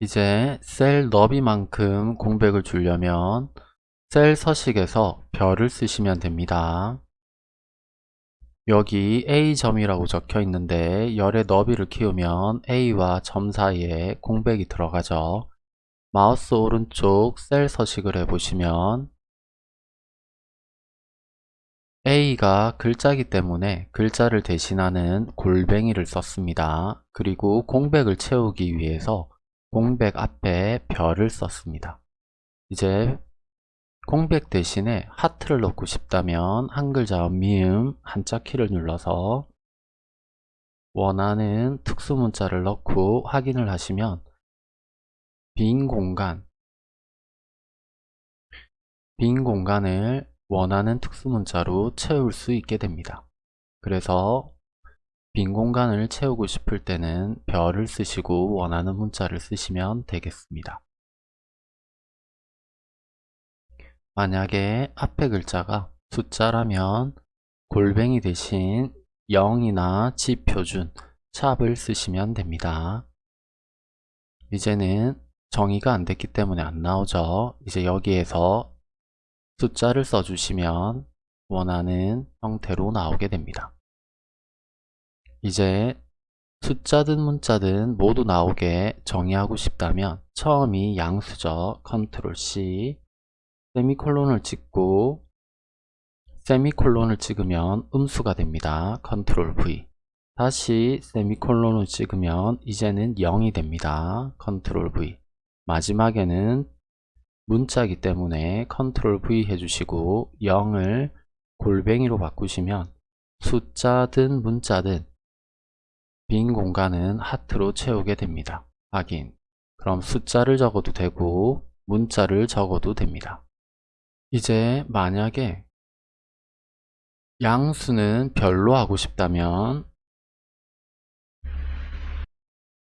이제 셀 너비만큼 공백을 주려면 셀 서식에서 별을 쓰시면 됩니다. 여기 A점이라고 적혀 있는데 열의 너비를 키우면 A와 점 사이에 공백이 들어가죠. 마우스 오른쪽 셀 서식을 해보시면 A가 글자기 때문에 글자를 대신하는 골뱅이를 썼습니다. 그리고 공백을 채우기 위해서 공백 앞에 별을 썼습니다. 이제 공백 대신에 하트를 넣고 싶다면 한 글 자음 미음 한자 키를 눌러서 원하는 특수 문자를 넣고 확인을 하시면 빈 공간 빈 공간을 원하는 특수 문자로 채울 수 있게 됩니다. 그래서 빈 공간을 채우고 싶을 때는 별을 쓰시고 원하는 문자를 쓰시면 되겠습니다. 만약에 앞에 글자가 숫자라면 골뱅이 대신 0이나 지표준, 샵을 쓰시면 됩니다. 이제는 정의가 안 됐기 때문에 안 나오죠. 이제 여기에서 숫자를 써주시면 원하는 형태로 나오게 됩니다. 이제 숫자든 문자든 모두 나오게 정의하고 싶다면 처음이 양수죠. 컨트롤 C 세미콜론을 찍고 세미콜론을 찍으면 음수가 됩니다. 컨트롤 V 다시 세미콜론을 찍으면 이제는 0이 됩니다. 컨트롤 V 마지막에는 문자이기 때문에 컨트롤 V 해주시고 0을 골뱅이로 바꾸시면 숫자든 문자든 빈 공간은 하트로 채우게 됩니다. 확인. 그럼 숫자를 적어도 되고 문자를 적어도 됩니다. 이제 만약에 양수는 별로 하고 싶다면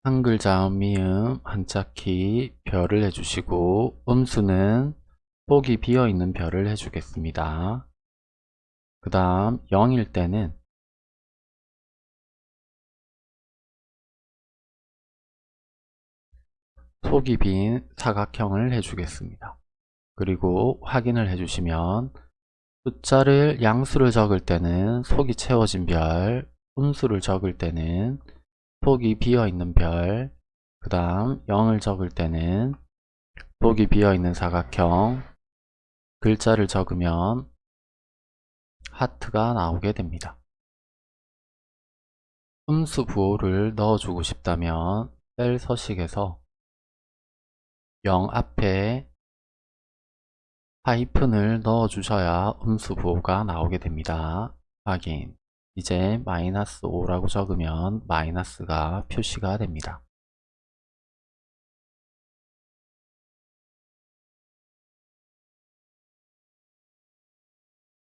한 글 자음 미음 한자키 별을 해주시고 음수는 폭이 비어있는 별을 해주겠습니다. 그 다음 0일 때는 속이 빈 사각형을 해주겠습니다. 그리고 확인을 해주시면 숫자를 양수를 적을 때는 속이 채워진 별, 음수를 적을 때는 속이 비어있는 별, 그 다음 0을 적을 때는 속이 비어있는 사각형, 글자를 적으면 하트가 나오게 됩니다. 음수 부호를 넣어주고 싶다면 셀 서식에서 0 앞에 하이픈을 넣어 주셔야 음수 부호가 나오게 됩니다. 확인 이제 마이너스 5라고 적으면 마이너스가 표시가 됩니다.